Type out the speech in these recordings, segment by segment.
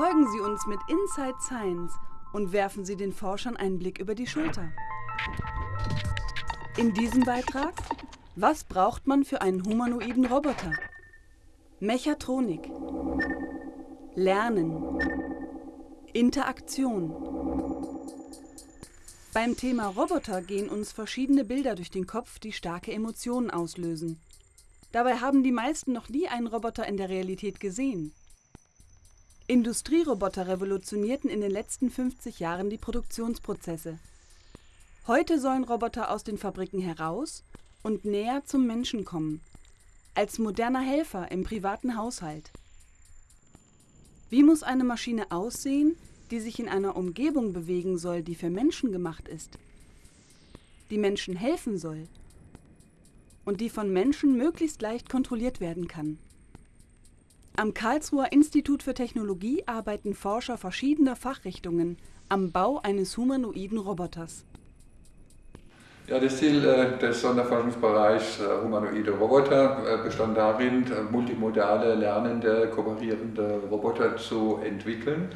Folgen Sie uns mit Inside Science und werfen Sie den Forschern einen Blick über die Schulter. In diesem Beitrag, was braucht man für einen humanoiden Roboter? Mechatronik, Lernen, Interaktion. Beim Thema Roboter gehen uns verschiedene Bilder durch den Kopf, die starke Emotionen auslösen. Dabei haben die meisten noch nie einen Roboter in der Realität gesehen. Industrieroboter revolutionierten in den letzten 50 Jahren die Produktionsprozesse. Heute sollen Roboter aus den Fabriken heraus und näher zum Menschen kommen, als moderner Helfer im privaten Haushalt. Wie muss eine Maschine aussehen, die sich in einer Umgebung bewegen soll, die für Menschen gemacht ist, die Menschen helfen soll und die von Menschen möglichst leicht kontrolliert werden kann? Am Karlsruher Institut für Technologie arbeiten Forscher verschiedener Fachrichtungen am Bau eines humanoiden Roboters. Ja, das Ziel äh, des Sonderforschungsbereichs äh, humanoide Roboter äh, bestand darin, multimodale, lernende, kooperierende Roboter zu entwickeln.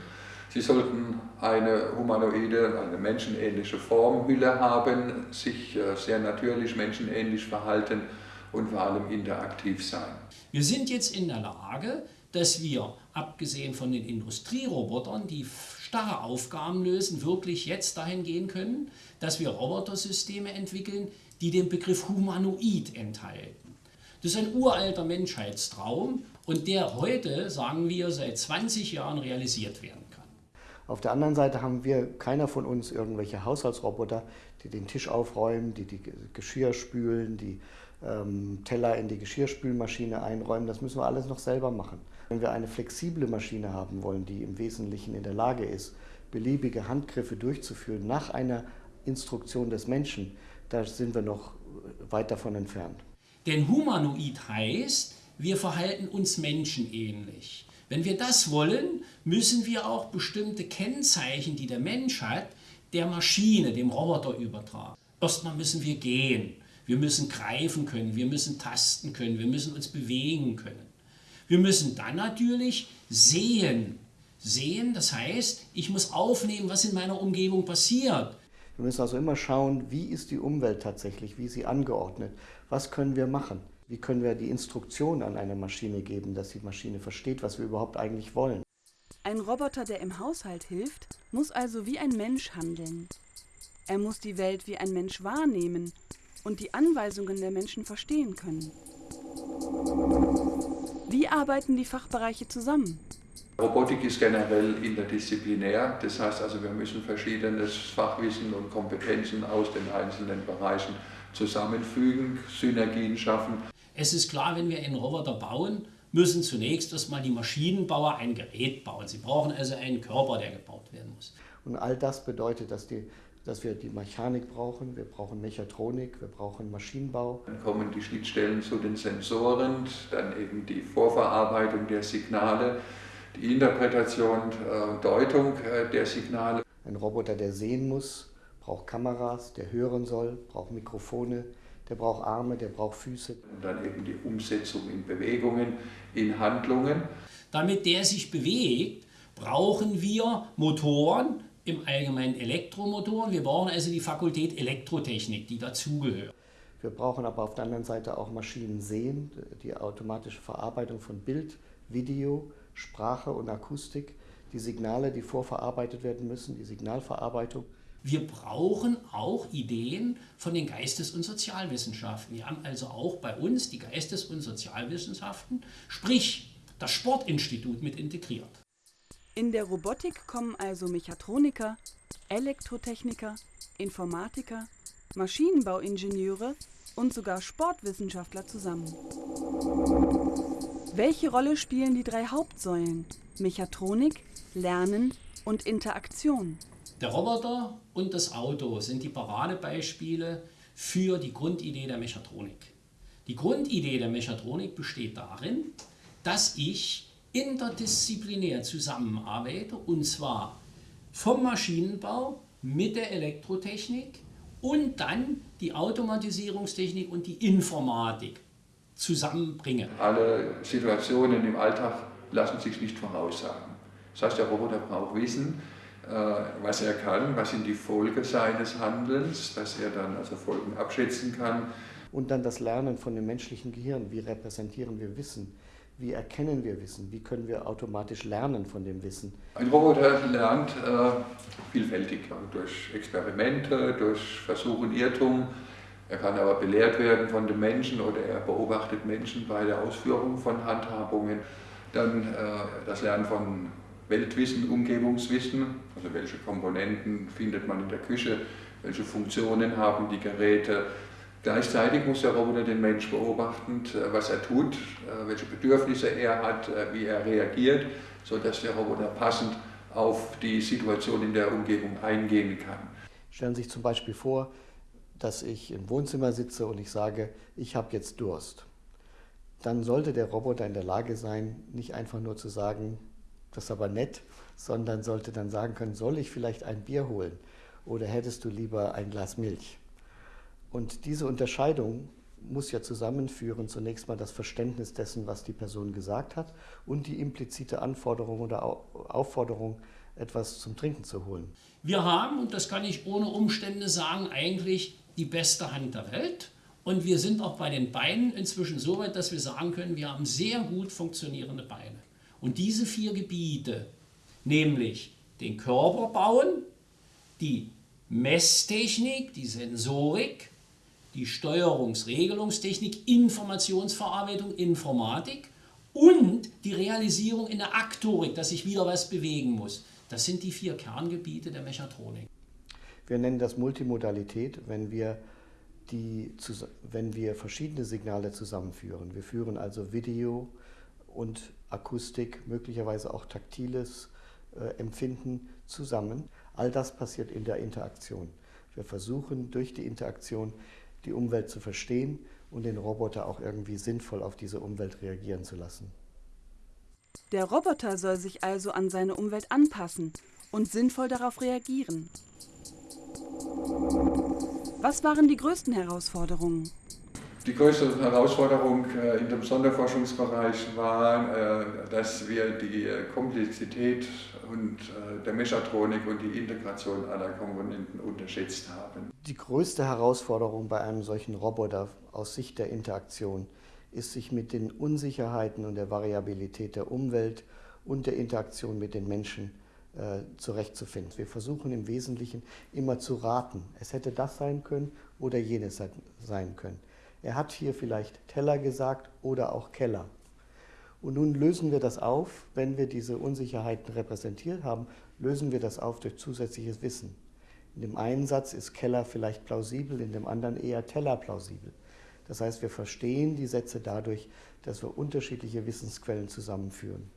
Sie sollten eine humanoide, eine menschenähnliche Formhülle haben, sich sehr natürlich menschenähnlich verhalten und vor allem interaktiv sein. Wir sind jetzt in der Lage, dass wir, abgesehen von den Industrierobotern, die starre Aufgaben lösen, wirklich jetzt dahin gehen können, dass wir Robotersysteme entwickeln, die den Begriff Humanoid enthalten. Das ist ein uralter Menschheitstraum und der heute, sagen wir, seit 20 Jahren realisiert werden kann. Auf der anderen Seite haben wir, keiner von uns, irgendwelche Haushaltsroboter, die den Tisch aufräumen, die die Geschirr spülen, die ähm, Teller in die Geschirrspülmaschine einräumen. Das müssen wir alles noch selber machen. Wenn wir eine flexible Maschine haben wollen, die im Wesentlichen in der Lage ist, beliebige Handgriffe durchzuführen nach einer Instruktion des Menschen, da sind wir noch weit davon entfernt. Denn humanoid heißt, wir verhalten uns menschenähnlich. Wenn wir das wollen, müssen wir auch bestimmte Kennzeichen, die der Mensch hat, der Maschine, dem Roboter übertragen. Erstmal müssen wir gehen. Wir müssen greifen können, wir müssen tasten können, wir müssen uns bewegen können. Wir müssen dann natürlich sehen. Sehen, das heißt, ich muss aufnehmen, was in meiner Umgebung passiert. Wir müssen also immer schauen, wie ist die Umwelt tatsächlich, wie ist sie angeordnet, was können wir machen, wie können wir die Instruktion an eine Maschine geben, dass die Maschine versteht, was wir überhaupt eigentlich wollen. Ein Roboter, der im Haushalt hilft, muss also wie ein Mensch handeln. Er muss die Welt wie ein Mensch wahrnehmen und die Anweisungen der Menschen verstehen können. Wie arbeiten die Fachbereiche zusammen? Robotik ist generell interdisziplinär, das heißt also, wir müssen verschiedenes Fachwissen und Kompetenzen aus den einzelnen Bereichen zusammenfügen, Synergien schaffen. Es ist klar, wenn wir einen Roboter bauen, müssen zunächst erstmal die Maschinenbauer ein Gerät bauen. Sie brauchen also einen Körper, der gebaut werden muss. Und all das bedeutet, dass die dass wir die Mechanik brauchen, wir brauchen Mechatronik, wir brauchen Maschinenbau. Dann kommen die Schnittstellen zu den Sensoren, dann eben die Vorverarbeitung der Signale, die Interpretation äh, Deutung äh, der Signale. Ein Roboter, der sehen muss, braucht Kameras, der hören soll, braucht Mikrofone, der braucht Arme, der braucht Füße. Und dann eben die Umsetzung in Bewegungen, in Handlungen. Damit der sich bewegt, brauchen wir Motoren, im Allgemeinen Elektromotoren. Wir brauchen also die Fakultät Elektrotechnik, die dazugehört. Wir brauchen aber auf der anderen Seite auch Maschinen sehen, die automatische Verarbeitung von Bild, Video, Sprache und Akustik, die Signale, die vorverarbeitet werden müssen, die Signalverarbeitung. Wir brauchen auch Ideen von den Geistes- und Sozialwissenschaften. Wir haben also auch bei uns die Geistes- und Sozialwissenschaften, sprich das Sportinstitut mit integriert. In der Robotik kommen also Mechatroniker, Elektrotechniker, Informatiker, Maschinenbauingenieure und sogar Sportwissenschaftler zusammen. Welche Rolle spielen die drei Hauptsäulen Mechatronik, Lernen und Interaktion? Der Roboter und das Auto sind die Paradebeispiele für die Grundidee der Mechatronik. Die Grundidee der Mechatronik besteht darin, dass ich interdisziplinär zusammenarbeite und zwar vom Maschinenbau mit der Elektrotechnik und dann die Automatisierungstechnik und die Informatik zusammenbringe. Alle Situationen im Alltag lassen sich nicht voraussagen. Das heißt, der Roboter braucht Wissen, was er kann, was sind die Folgen seines Handelns, dass er dann also Folgen abschätzen kann. Und dann das Lernen von dem menschlichen Gehirn, wie repräsentieren wir Wissen, wie erkennen wir Wissen, wie können wir automatisch lernen von dem Wissen. Ein Roboter lernt äh, vielfältig, durch Experimente, durch Versuch und Irrtum. Er kann aber belehrt werden von den Menschen oder er beobachtet Menschen bei der Ausführung von Handhabungen. Dann äh, das Lernen von Weltwissen, Umgebungswissen, also welche Komponenten findet man in der Küche, welche Funktionen haben die Geräte. Gleichzeitig muss der Roboter den Mensch beobachten, äh, was er tut, äh, welche Bedürfnisse er hat, äh, wie er reagiert, sodass der Roboter passend auf die Situation in der Umgebung eingehen kann. Stellen Sie sich zum Beispiel vor, dass ich im Wohnzimmer sitze und ich sage, ich habe jetzt Durst. Dann sollte der Roboter in der Lage sein, nicht einfach nur zu sagen, das ist aber nett, sondern sollte dann sagen können, soll ich vielleicht ein Bier holen oder hättest du lieber ein Glas Milch? Und diese Unterscheidung muss ja zusammenführen zunächst mal das Verständnis dessen, was die Person gesagt hat und die implizite Anforderung oder Aufforderung, etwas zum Trinken zu holen. Wir haben, und das kann ich ohne Umstände sagen, eigentlich die beste Hand der Welt. Und wir sind auch bei den Beinen inzwischen so weit, dass wir sagen können, wir haben sehr gut funktionierende Beine. Und diese vier Gebiete, nämlich den Körper bauen, die Messtechnik, die Sensorik, die Steuerungsregelungstechnik, Informationsverarbeitung, Informatik und die Realisierung in der Aktorik, dass sich wieder was bewegen muss. Das sind die vier Kerngebiete der Mechatronik. Wir nennen das Multimodalität, wenn wir, die, wenn wir verschiedene Signale zusammenführen. Wir führen also Video und Akustik, möglicherweise auch taktiles äh, Empfinden zusammen. All das passiert in der Interaktion. Wir versuchen durch die Interaktion die Umwelt zu verstehen und den Roboter auch irgendwie sinnvoll auf diese Umwelt reagieren zu lassen. Der Roboter soll sich also an seine Umwelt anpassen und sinnvoll darauf reagieren. Was waren die größten Herausforderungen? Die größte Herausforderung äh, in dem Sonderforschungsbereich war, äh, dass wir die äh, Komplexität und der Mechatronik und die Integration aller Komponenten unterschätzt haben. Die größte Herausforderung bei einem solchen Roboter aus Sicht der Interaktion ist, sich mit den Unsicherheiten und der Variabilität der Umwelt und der Interaktion mit den Menschen zurechtzufinden. Wir versuchen im Wesentlichen immer zu raten. Es hätte das sein können oder jenes sein können. Er hat hier vielleicht Teller gesagt oder auch Keller. Und nun lösen wir das auf, wenn wir diese Unsicherheiten repräsentiert haben, lösen wir das auf durch zusätzliches Wissen. In dem einen Satz ist Keller vielleicht plausibel, in dem anderen eher Teller plausibel. Das heißt, wir verstehen die Sätze dadurch, dass wir unterschiedliche Wissensquellen zusammenführen.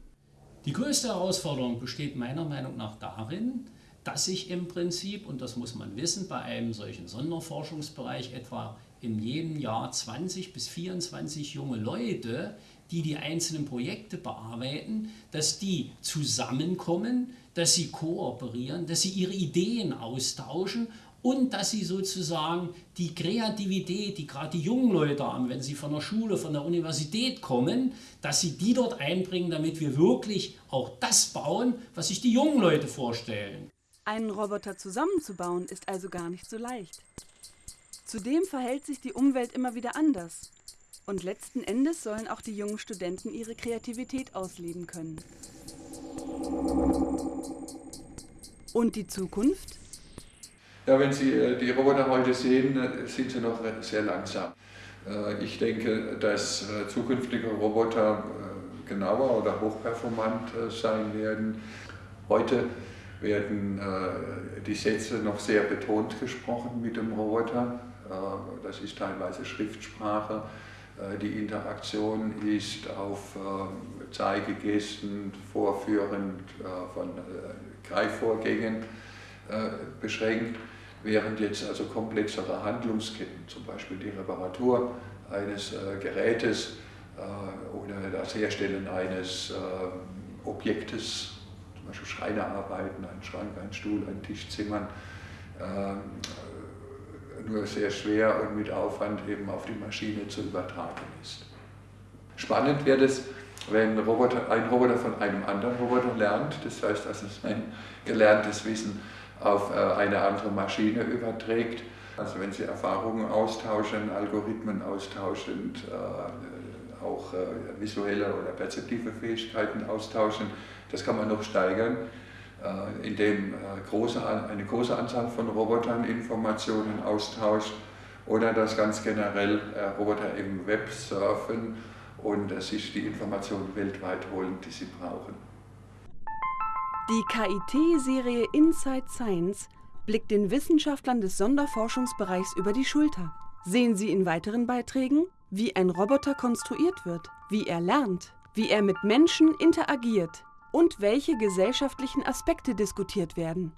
Die größte Herausforderung besteht meiner Meinung nach darin, dass sich im Prinzip, und das muss man wissen, bei einem solchen Sonderforschungsbereich etwa in jedem Jahr 20 bis 24 junge Leute, die die einzelnen Projekte bearbeiten, dass die zusammenkommen, dass sie kooperieren, dass sie ihre Ideen austauschen und dass sie sozusagen die Kreativität, die gerade die jungen Leute haben, wenn sie von der Schule, von der Universität kommen, dass sie die dort einbringen, damit wir wirklich auch das bauen, was sich die jungen Leute vorstellen. Einen Roboter zusammenzubauen ist also gar nicht so leicht. Zudem verhält sich die Umwelt immer wieder anders. Und letzten Endes sollen auch die jungen Studenten ihre Kreativität ausleben können. Und die Zukunft? Ja, wenn Sie äh, die Roboter heute sehen, äh, sind sie noch sehr langsam. Äh, ich denke, dass zukünftige Roboter genauer oder hochperformant sein werden. Heute werden die Sätze noch sehr betont gesprochen mit dem Roboter. Äh, das ist teilweise Schriftsprache. Äh, die Interaktion ist auf äh, Zeigegesten, Vorführen von Greifvorgängen beschränkt, während jetzt also komplexere Handlungsketten, zum Beispiel die Reparatur eines Gerätes oder das Herstellen eines Objektes, zum Beispiel Schreinerarbeiten, einen Schrank, einen Stuhl, einen Tisch zimmern, nur sehr schwer und mit Aufwand eben auf die Maschine zu übertragen ist. Spannend wird es, wenn Roboter, ein Roboter von einem anderen Roboter lernt, das heißt, also sein gelerntes Wissen auf äh, eine andere Maschine überträgt, also wenn Sie Erfahrungen austauschen, Algorithmen austauschen, äh, auch äh, visuelle oder perzeptive Fähigkeiten austauschen, das kann man noch steigern, indem große, eine große Anzahl von Robotern Informationen austauscht oder dass ganz generell Roboter im Web surfen und sich die Informationen weltweit holen, die sie brauchen. Die KIT-Serie Inside Science blickt den Wissenschaftlern des Sonderforschungsbereichs über die Schulter. Sehen Sie in weiteren Beiträgen, wie ein Roboter konstruiert wird, wie er lernt, wie er mit Menschen interagiert und welche gesellschaftlichen Aspekte diskutiert werden.